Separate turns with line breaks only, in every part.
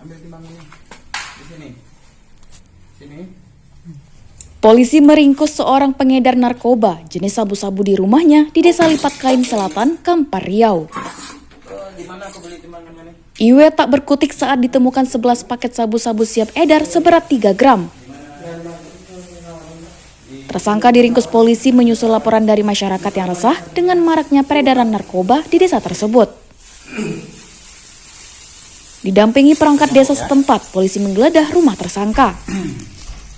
Ambil timbang ini. Di sini. Sini.
Polisi meringkus seorang pengedar narkoba jenis sabu-sabu di rumahnya di Desa Lipat Kain Selatan, Kampar Riau.
Di mana aku beli timbangan ini?
Iwe tak berkutik saat ditemukan 11 paket sabu-sabu siap edar seberat 3 gram. Tersangka diringkus polisi menyusul laporan dari masyarakat yang resah dengan maraknya peredaran narkoba di desa tersebut. Didampingi perangkat desa setempat, polisi menggeledah rumah tersangka.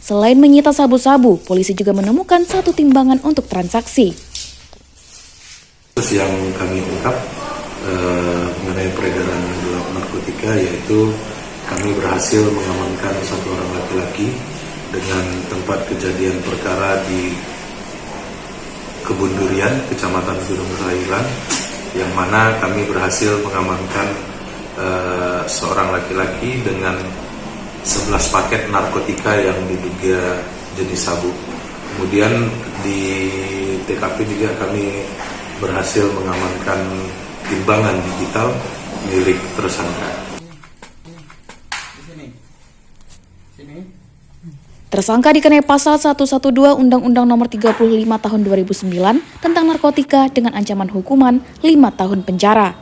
Selain menyita sabu-sabu, polisi juga menemukan satu timbangan untuk transaksi.
Yang kami ungkap eh, mengenai peredaran gelap narkotika yaitu kami berhasil mengamankan satu orang laki-laki dengan tempat kejadian perkara di Kebun Durian, Kecamatan Gunung Sairan, yang mana kami berhasil mengamankan eh, seorang laki-laki dengan 11 paket narkotika yang diduga jenis sabu. Kemudian di TKP juga kami berhasil mengamankan timbangan digital milik tersangka.
Tersangka dikenai pasal 112 Undang-Undang Nomor 35 Tahun 2009 tentang narkotika dengan ancaman hukuman 5 tahun penjara.